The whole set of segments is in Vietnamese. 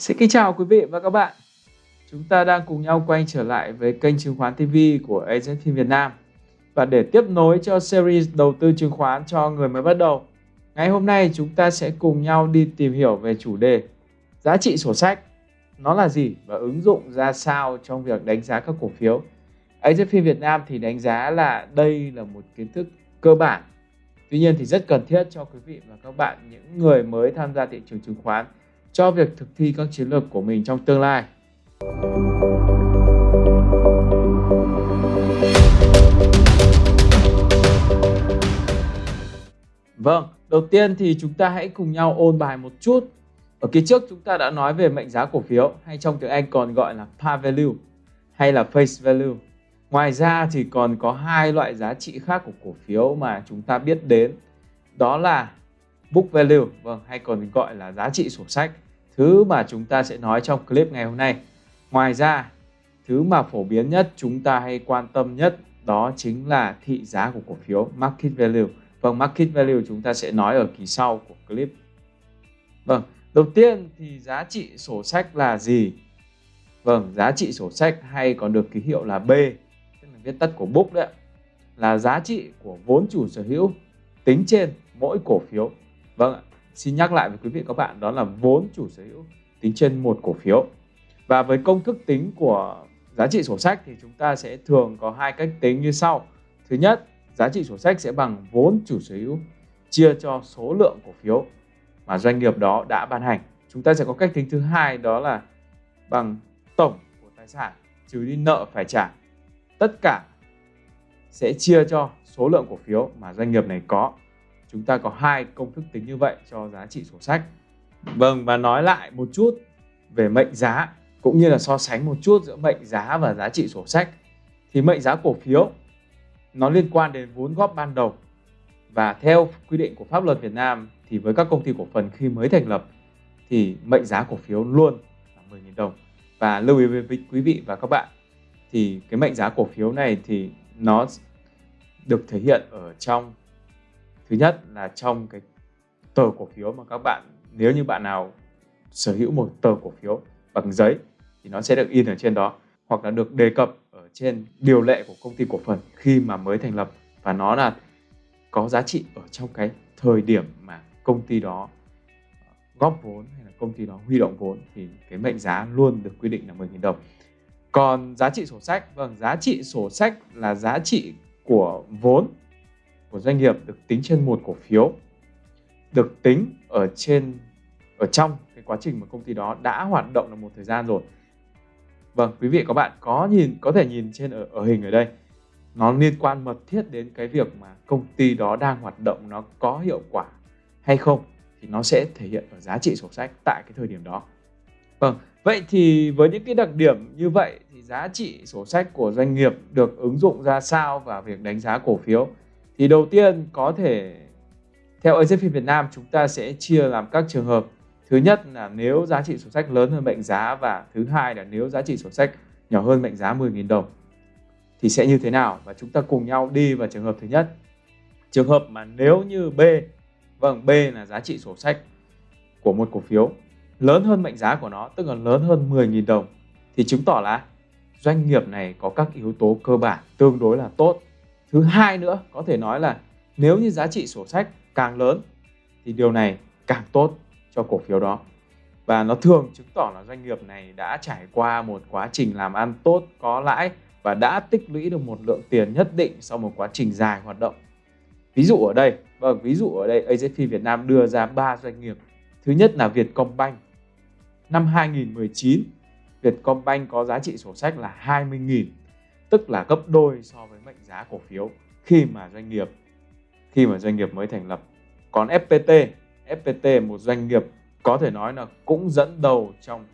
Xin kính chào quý vị và các bạn. Chúng ta đang cùng nhau quay trở lại với kênh chứng khoán TV của Agency Việt Nam. Và để tiếp nối cho series đầu tư chứng khoán cho người mới bắt đầu, ngày hôm nay chúng ta sẽ cùng nhau đi tìm hiểu về chủ đề giá trị sổ sách. Nó là gì và ứng dụng ra sao trong việc đánh giá các cổ phiếu. Agency Việt Nam thì đánh giá là đây là một kiến thức cơ bản. Tuy nhiên thì rất cần thiết cho quý vị và các bạn những người mới tham gia thị trường chứng khoán cho việc thực thi các chiến lược của mình trong tương lai. Vâng, đầu tiên thì chúng ta hãy cùng nhau ôn bài một chút. Ở kỳ trước chúng ta đã nói về mệnh giá cổ phiếu hay trong tiếng Anh còn gọi là par value hay là face value. Ngoài ra thì còn có hai loại giá trị khác của cổ phiếu mà chúng ta biết đến. Đó là book value, vâng hay còn gọi là giá trị sổ sách. Thứ mà chúng ta sẽ nói trong clip ngày hôm nay. Ngoài ra, thứ mà phổ biến nhất chúng ta hay quan tâm nhất đó chính là thị giá của cổ phiếu market value. Vâng, market value chúng ta sẽ nói ở kỳ sau của clip. Vâng, đầu tiên thì giá trị sổ sách là gì? Vâng, giá trị sổ sách hay còn được ký hiệu là B, tức là viết tắt của book đấy là giá trị của vốn chủ sở hữu tính trên mỗi cổ phiếu. Vâng ạ, xin nhắc lại với quý vị các bạn đó là vốn chủ sở hữu tính trên một cổ phiếu. Và với công thức tính của giá trị sổ sách thì chúng ta sẽ thường có hai cách tính như sau. Thứ nhất, giá trị sổ sách sẽ bằng vốn chủ sở hữu chia cho số lượng cổ phiếu mà doanh nghiệp đó đã ban hành. Chúng ta sẽ có cách tính thứ hai đó là bằng tổng của tài sản trừ đi nợ phải trả. Tất cả sẽ chia cho số lượng cổ phiếu mà doanh nghiệp này có. Chúng ta có hai công thức tính như vậy cho giá trị sổ sách. Vâng và nói lại một chút về mệnh giá, cũng như là so sánh một chút giữa mệnh giá và giá trị sổ sách. Thì mệnh giá cổ phiếu, nó liên quan đến vốn góp ban đầu. Và theo quy định của pháp luật Việt Nam, thì với các công ty cổ phần khi mới thành lập, thì mệnh giá cổ phiếu luôn là 10.000 đồng. Và lưu ý với quý vị và các bạn, thì cái mệnh giá cổ phiếu này thì nó được thể hiện ở trong thứ nhất là trong cái tờ cổ phiếu mà các bạn nếu như bạn nào sở hữu một tờ cổ phiếu bằng giấy thì nó sẽ được in ở trên đó hoặc là được đề cập ở trên điều lệ của công ty cổ phần khi mà mới thành lập và nó là có giá trị ở trong cái thời điểm mà công ty đó ờ, góp vốn hay là công ty đó huy động vốn thì cái mệnh giá luôn được quy định là 10.000 đồng. Còn giá trị sổ sách, vâng, giá trị sổ sách là giá trị của vốn của doanh nghiệp được tính trên một cổ phiếu được tính ở trên ở trong cái quá trình mà công ty đó đã hoạt động được một thời gian rồi Vâng, quý vị các bạn có nhìn có thể nhìn trên ở, ở hình ở đây nó liên quan mật thiết đến cái việc mà công ty đó đang hoạt động nó có hiệu quả hay không thì nó sẽ thể hiện ở giá trị sổ sách tại cái thời điểm đó. Vâng, vậy thì với những cái đặc điểm như vậy thì giá trị sổ sách của doanh nghiệp được ứng dụng ra sao vào việc đánh giá cổ phiếu? Thì đầu tiên có thể theo AZFIN Việt Nam chúng ta sẽ chia làm các trường hợp Thứ nhất là nếu giá trị sổ sách lớn hơn mệnh giá và thứ hai là nếu giá trị sổ sách nhỏ hơn mệnh giá 10.000 đồng thì sẽ như thế nào và chúng ta cùng nhau đi vào trường hợp thứ nhất. Trường hợp mà nếu như B, vâng B là giá trị sổ sách của một cổ phiếu lớn hơn mệnh giá của nó tức là lớn hơn 10.000 đồng thì chứng tỏ là doanh nghiệp này có các yếu tố cơ bản tương đối là tốt. Thứ hai nữa, có thể nói là nếu như giá trị sổ sách càng lớn, thì điều này càng tốt cho cổ phiếu đó. Và nó thường chứng tỏ là doanh nghiệp này đã trải qua một quá trình làm ăn tốt, có lãi và đã tích lũy được một lượng tiền nhất định sau một quá trình dài hoạt động. Ví dụ ở đây vâng ví dụ ở đây AZF Việt Nam đưa ra ba doanh nghiệp. Thứ nhất là Vietcombank. Năm 2019 Vietcombank có giá trị sổ sách là 20.000 tức là gấp đôi so với mệnh giá cổ phiếu khi mà doanh nghiệp khi mà doanh nghiệp mới thành lập còn FPT FPT một doanh nghiệp có thể nói là cũng dẫn đầu trong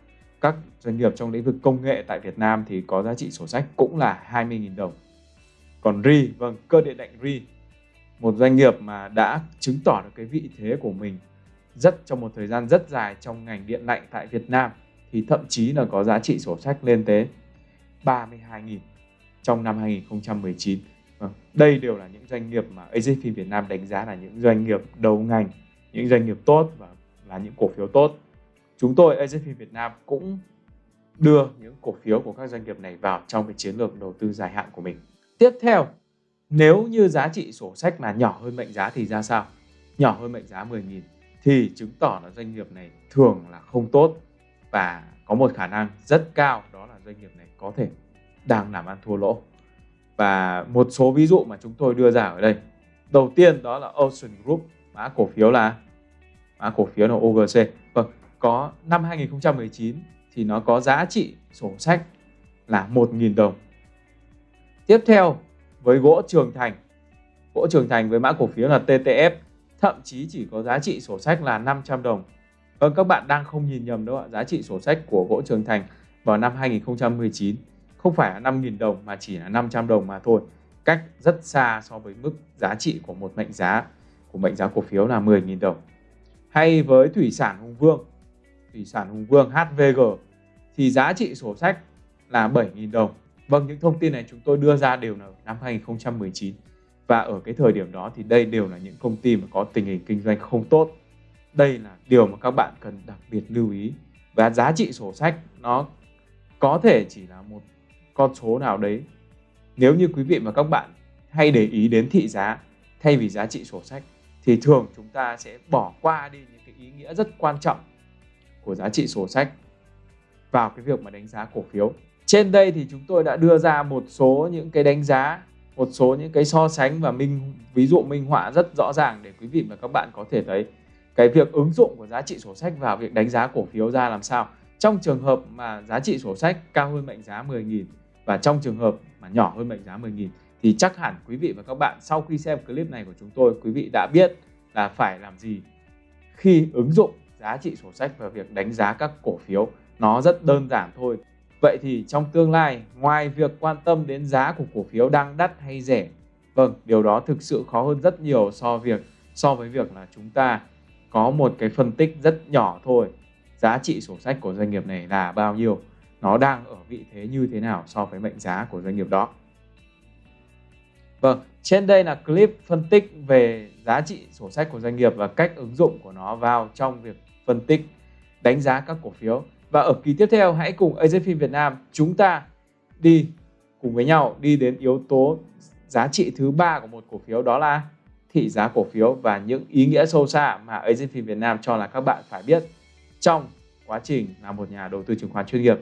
các doanh nghiệp trong lĩnh vực công nghệ tại Việt Nam thì có giá trị sổ sách cũng là 20.000 đồng. Còn RI, vâng, cơ điện lạnh RI, một doanh nghiệp mà đã chứng tỏ được cái vị thế của mình rất trong một thời gian rất dài trong ngành điện lạnh tại Việt Nam thì thậm chí là có giá trị sổ sách lên tới 32.000 trong năm 2019. Vâng, đây đều là những doanh nghiệp mà AJP Việt Nam đánh giá là những doanh nghiệp đầu ngành những doanh nghiệp tốt và là những cổ phiếu tốt chúng tôi AJP Việt Nam cũng đưa những cổ phiếu của các doanh nghiệp này vào trong cái chiến lược đầu tư dài hạn của mình. Tiếp theo, nếu như giá trị sổ sách là nhỏ hơn mệnh giá thì ra sao? Nhỏ hơn mệnh giá 10.000 thì chứng tỏ là doanh nghiệp này thường là không tốt và có một khả năng rất cao đó là doanh nghiệp này có thể đang làm ăn thua lỗ. Và một số ví dụ mà chúng tôi đưa ra ở đây. Đầu tiên đó là Ocean Group, mã cổ phiếu là mã cổ phiếu là OGC. Vâng, có năm 2019 thì nó có giá trị sổ sách là 1.000 đồng. Tiếp theo với gỗ Trường Thành. Gỗ Trường Thành với mã cổ phiếu là TTF thậm chí chỉ có giá trị sổ sách là 500 đồng. Vâng các bạn đang không nhìn nhầm đâu ạ, giá trị sổ sách của gỗ Trường Thành vào năm 2019 không phải là 5.000 đồng mà chỉ là 500 đồng mà thôi. Cách rất xa so với mức giá trị của một mệnh giá của mệnh giá cổ phiếu là 10.000 đồng. Hay với thủy sản Hùng Vương, thủy sản Hùng Vương HVG thì giá trị sổ sách là 7.000 đồng. Vâng, những thông tin này chúng tôi đưa ra đều là năm 2019. Và ở cái thời điểm đó thì đây đều là những công ty mà có tình hình kinh doanh không tốt. Đây là điều mà các bạn cần đặc biệt lưu ý. Và giá trị sổ sách nó có thể chỉ là một con số nào đấy. Nếu như quý vị và các bạn hay để ý đến thị giá thay vì giá trị sổ sách thì thường chúng ta sẽ bỏ qua đi những cái ý nghĩa rất quan trọng của giá trị sổ sách vào cái việc mà đánh giá cổ phiếu. Trên đây thì chúng tôi đã đưa ra một số những cái đánh giá, một số những cái so sánh và minh ví dụ minh họa rất rõ ràng để quý vị và các bạn có thể thấy cái việc ứng dụng của giá trị sổ sách vào việc đánh giá cổ phiếu ra làm sao. Trong trường hợp mà giá trị sổ sách cao hơn mệnh giá 10.000 và trong trường hợp mà nhỏ hơn mệnh giá 10.000 thì chắc hẳn quý vị và các bạn sau khi xem clip này của chúng tôi, quý vị đã biết là phải làm gì khi ứng dụng giá trị sổ sách vào việc đánh giá các cổ phiếu. Nó rất đơn giản thôi. Vậy thì trong tương lai, ngoài việc quan tâm đến giá của cổ phiếu đang đắt hay rẻ vâng điều đó thực sự khó hơn rất nhiều so việc, so với việc là chúng ta có một cái phân tích rất nhỏ thôi. Giá trị sổ sách của doanh nghiệp này là bao nhiêu? Nó đang ở vị thế như thế nào so với mệnh giá của doanh nghiệp đó Vâng, trên đây là clip phân tích về giá trị sổ sách của doanh nghiệp và cách ứng dụng của nó vào trong việc phân tích, đánh giá các cổ phiếu. Và ở kỳ tiếp theo hãy cùng AZFIN Việt Nam chúng ta đi cùng với nhau đi đến yếu tố giá trị thứ ba của một cổ phiếu đó là thị giá cổ phiếu và những ý nghĩa sâu xa mà AZFIN Việt Nam cho là các bạn phải biết trong quá trình là một nhà đầu tư chứng khoán chuyên nghiệp.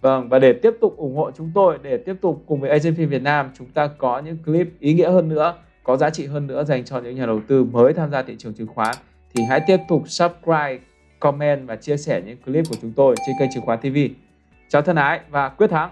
Vâng, và để tiếp tục ủng hộ chúng tôi, để tiếp tục cùng với Asian Film Việt Nam, chúng ta có những clip ý nghĩa hơn nữa, có giá trị hơn nữa dành cho những nhà đầu tư mới tham gia thị trường chứng khoán, thì hãy tiếp tục subscribe, comment và chia sẻ những clip của chúng tôi trên kênh Chứng khoán TV. Chào thân ái và quyết thắng!